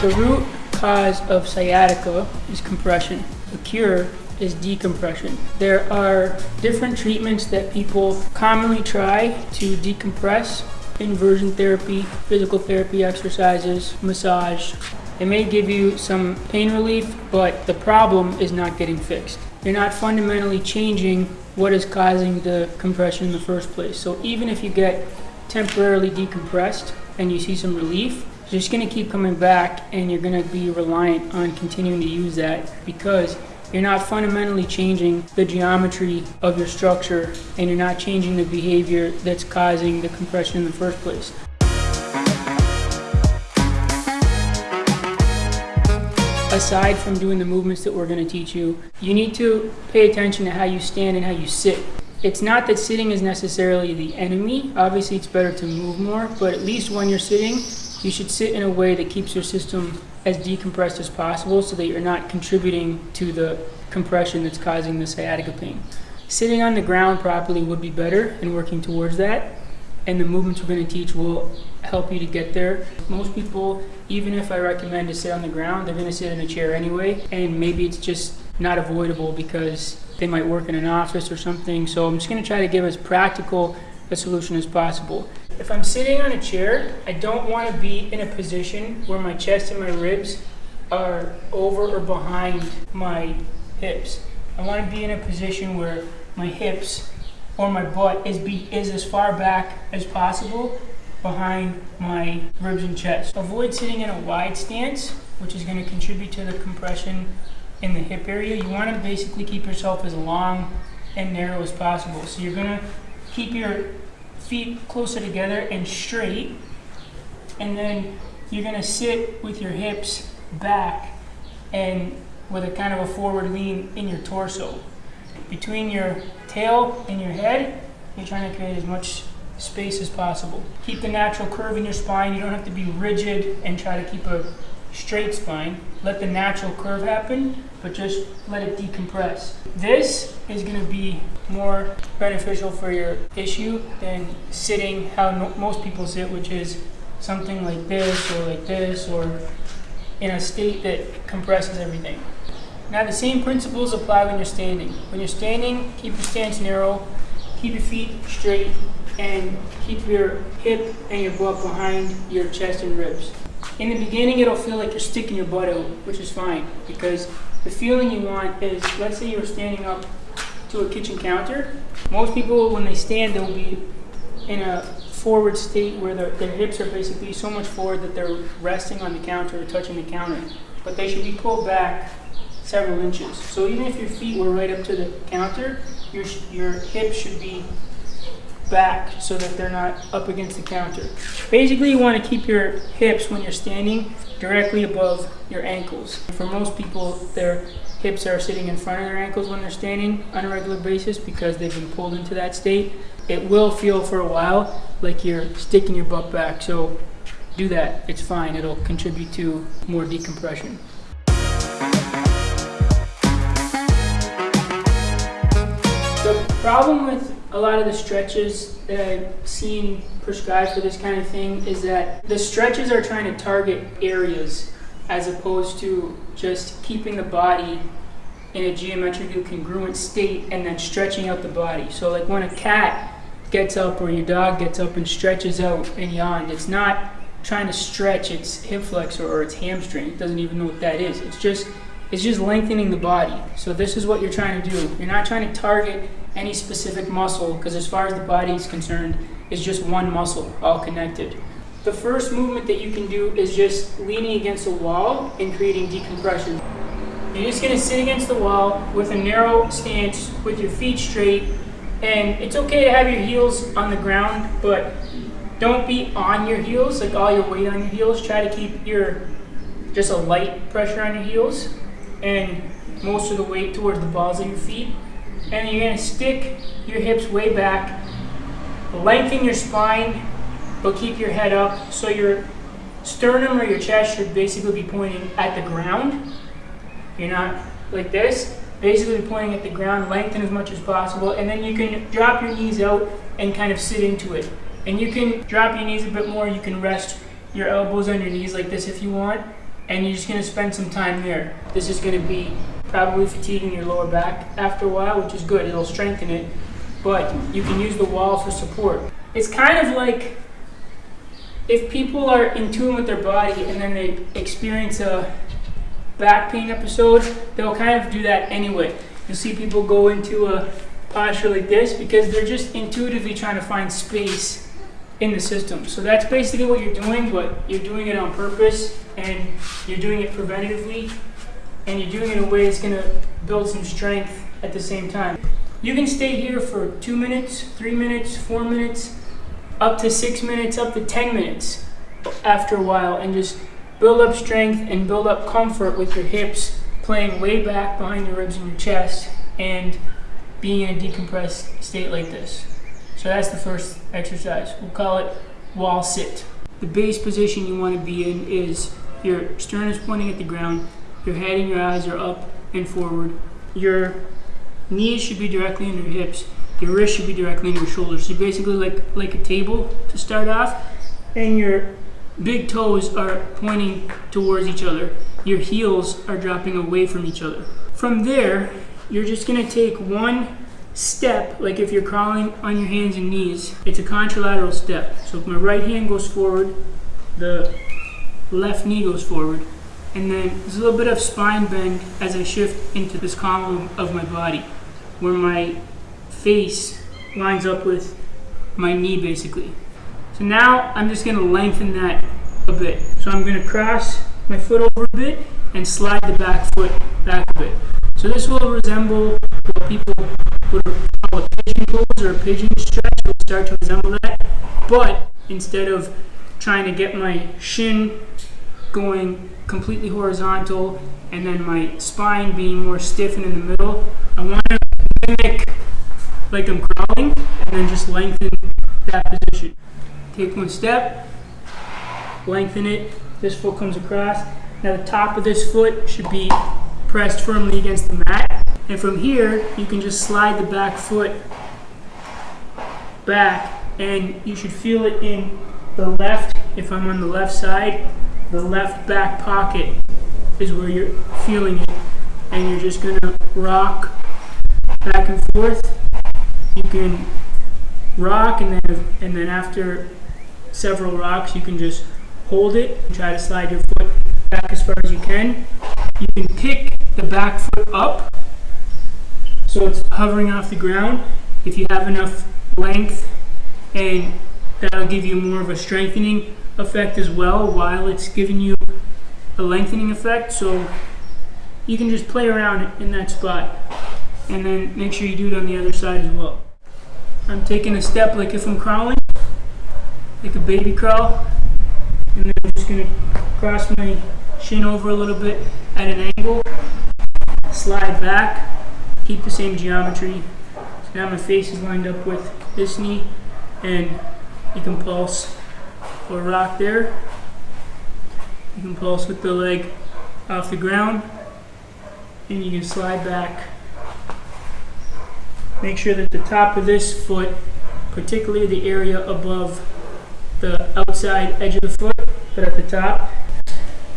The root cause of sciatica is compression. The cure is decompression. There are different treatments that people commonly try to decompress inversion therapy, physical therapy exercises, massage. It may give you some pain relief, but the problem is not getting fixed. You're not fundamentally changing what is causing the compression in the first place. So even if you get temporarily decompressed and you see some relief, it's just going to keep coming back and you're going to be reliant on continuing to use that because you're not fundamentally changing the geometry of your structure and you're not changing the behavior that's causing the compression in the first place. Aside from doing the movements that we're going to teach you, you need to pay attention to how you stand and how you sit. It's not that sitting is necessarily the enemy. Obviously, it's better to move more, but at least when you're sitting, you should sit in a way that keeps your system as decompressed as possible so that you're not contributing to the compression that's causing the sciatica pain. Sitting on the ground properly would be better and working towards that. And the movements we're going to teach will help you to get there. Most people, even if I recommend to sit on the ground, they're going to sit in a chair anyway. And maybe it's just not avoidable because they might work in an office or something. So I'm just going to try to give as practical a solution as possible. If I'm sitting on a chair, I don't want to be in a position where my chest and my ribs are over or behind my hips. I want to be in a position where my hips or my butt is, be, is as far back as possible behind my ribs and chest. Avoid sitting in a wide stance, which is going to contribute to the compression in the hip area. You want to basically keep yourself as long and narrow as possible. So you're going to keep your feet closer together and straight. And then you're gonna sit with your hips back and with a kind of a forward lean in your torso. Between your tail and your head, you're trying to create as much space as possible. Keep the natural curve in your spine. You don't have to be rigid and try to keep a straight spine. Let the natural curve happen, but just let it decompress. This is gonna be more beneficial for your issue than sitting how no most people sit, which is something like this or like this or in a state that compresses everything. Now the same principles apply when you're standing. When you're standing, keep your stance narrow, keep your feet straight, and keep your hip and your butt behind your chest and ribs. In the beginning, it'll feel like you're sticking your butt out, which is fine, because the feeling you want is, let's say you're standing up to a kitchen counter. Most people, when they stand, they'll be in a forward state where their, their hips are basically so much forward that they're resting on the counter or touching the counter. But they should be pulled back several inches. So even if your feet were right up to the counter, your, your hips should be back so that they're not up against the counter. Basically, you want to keep your hips when you're standing directly above your ankles. For most people, their hips are sitting in front of their ankles when they're standing on a regular basis because they've been pulled into that state. It will feel for a while like you're sticking your butt back, so do that. It's fine. It'll contribute to more decompression. Problem with a lot of the stretches that I've seen prescribed for this kind of thing is that the stretches are trying to target areas as opposed to just keeping the body in a geometrically congruent state and then stretching out the body. So like when a cat gets up or your dog gets up and stretches out and yawns, it's not trying to stretch its hip flexor or its hamstring. It doesn't even know what that is. It's just it's just lengthening the body. So this is what you're trying to do. You're not trying to target any specific muscle because as far as the body is concerned, it's just one muscle all connected. The first movement that you can do is just leaning against a wall and creating decompression. You're just gonna sit against the wall with a narrow stance with your feet straight and it's okay to have your heels on the ground, but don't be on your heels, like all your weight on your heels. Try to keep your, just a light pressure on your heels and most of the weight towards the balls of your feet. And you're gonna stick your hips way back, lengthen your spine, but keep your head up. So your sternum or your chest should basically be pointing at the ground. You're not like this, basically pointing at the ground, lengthen as much as possible, and then you can drop your knees out and kind of sit into it. And you can drop your knees a bit more, you can rest your elbows on your knees like this if you want, and you're just going to spend some time there. This is going to be probably fatiguing your lower back after a while, which is good. It'll strengthen it, but you can use the wall for support. It's kind of like if people are in tune with their body and then they experience a back pain episode, they'll kind of do that anyway. You'll see people go into a posture like this because they're just intuitively trying to find space in the system. So that's basically what you're doing, but you're doing it on purpose and you're doing it preventatively and you're doing it in a way that's going to build some strength at the same time. You can stay here for two minutes, three minutes, four minutes, up to six minutes, up to 10 minutes after a while and just build up strength and build up comfort with your hips playing way back behind your ribs and your chest and being in a decompressed state like this. So that's the first exercise. We'll call it wall sit. The base position you want to be in is your sternum is pointing at the ground, your head and your eyes are up and forward. Your knees should be directly under your hips. Your wrist should be directly under your shoulders. So basically like, like a table to start off. And your big toes are pointing towards each other. Your heels are dropping away from each other. From there, you're just gonna take one step, like if you're crawling on your hands and knees, it's a contralateral step. So if my right hand goes forward, the left knee goes forward. And then there's a little bit of spine bend as I shift into this column of my body, where my face lines up with my knee basically. So now I'm just gonna lengthen that a bit. So I'm gonna cross my foot over a bit and slide the back foot back a bit. So this will resemble what people would call a pigeon pose or a pigeon stretch. It will start to resemble that. But instead of trying to get my shin going completely horizontal and then my spine being more stiffened in the middle, I want to mimic like I'm crawling and then just lengthen that position. Take one step, lengthen it, this foot comes across. Now the top of this foot should be pressed firmly against the mat. And from here, you can just slide the back foot back and you should feel it in the left, if I'm on the left side, the left back pocket is where you're feeling it. And you're just gonna rock back and forth. You can rock and then, and then after several rocks, you can just hold it and try to slide your foot back as far as you can. You can pick the back foot up so it's hovering off the ground. If you have enough length and that'll give you more of a strengthening effect as well while it's giving you a lengthening effect. So you can just play around in that spot and then make sure you do it on the other side as well. I'm taking a step like if I'm crawling, like a baby crawl, and then I'm just gonna cross my shin over a little bit at an angle, slide back, keep the same geometry. So now my face is lined up with this knee, and you can pulse or rock there. You can pulse with the leg off the ground, and you can slide back. Make sure that the top of this foot, particularly the area above the outside edge of the foot, but at the top.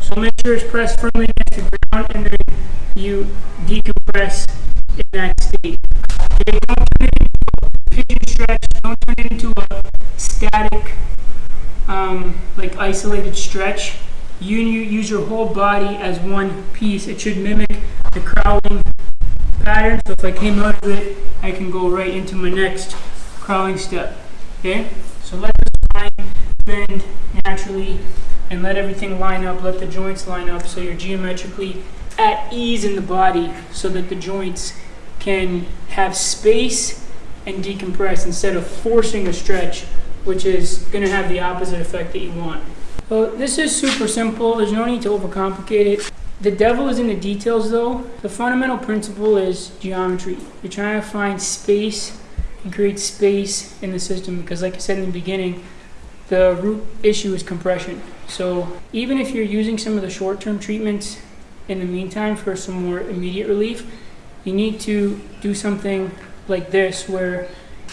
So make sure it's pressed firmly against the ground and then you decompress in that state. Okay, don't turn it into a pigeon stretch, don't turn it into a static, um, like isolated stretch. You use your whole body as one piece. It should mimic the crawling pattern. So if I came out of it, I can go right into my next crawling step. Okay? So let the spine bend naturally and let everything line up, let the joints line up so you're geometrically at ease in the body so that the joints can have space and decompress instead of forcing a stretch, which is going to have the opposite effect that you want. So this is super simple. There's no need to overcomplicate it. The devil is in the details though. The fundamental principle is geometry. You're trying to find space and create space in the system because like I said in the beginning, the root issue is compression. So even if you're using some of the short-term treatments in the meantime for some more immediate relief, you need to do something like this where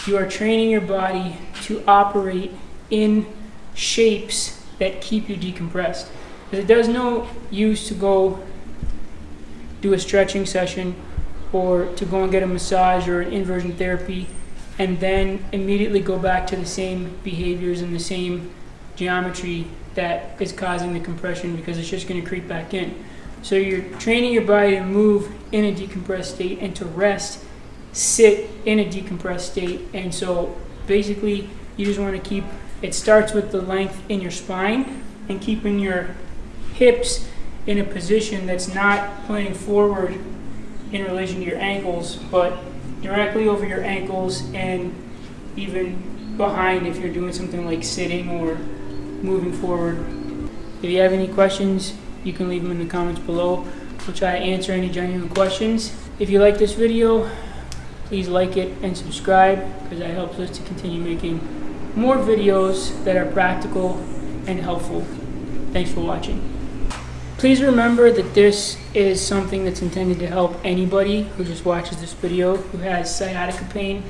you are training your body to operate in shapes that keep you decompressed. Because it does no use to go do a stretching session or to go and get a massage or an inversion therapy and then immediately go back to the same behaviors and the same geometry that is causing the compression because it's just going to creep back in. So you're training your body to move in a decompressed state and to rest, sit in a decompressed state. And so basically, you just want to keep it starts with the length in your spine and keeping your hips in a position that's not pointing forward in relation to your ankles, but directly over your ankles and even behind if you're doing something like sitting or moving forward. If you have any questions, you can leave them in the comments below. We'll try to answer any genuine questions. If you like this video, please like it and subscribe because that helps us to continue making more videos that are practical and helpful. Thanks for watching. Please remember that this is something that's intended to help anybody who just watches this video who has sciatica pain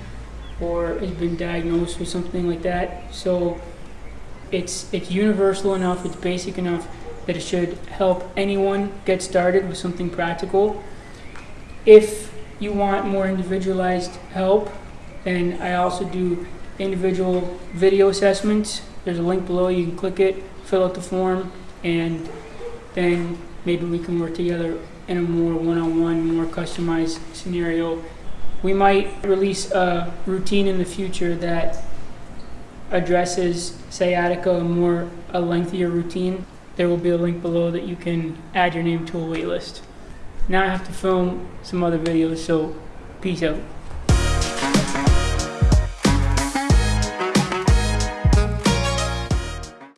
or has been diagnosed with something like that. So it's it's universal enough, it's basic enough that it should help anyone get started with something practical. If you want more individualized help, and I also do individual video assessments. There's a link below, you can click it, fill out the form, and then maybe we can work together in a more one-on-one, more customized scenario. We might release a routine in the future that addresses sciatica, more a lengthier routine. There will be a link below that you can add your name to a wait list. Now I have to film some other videos, so peace out.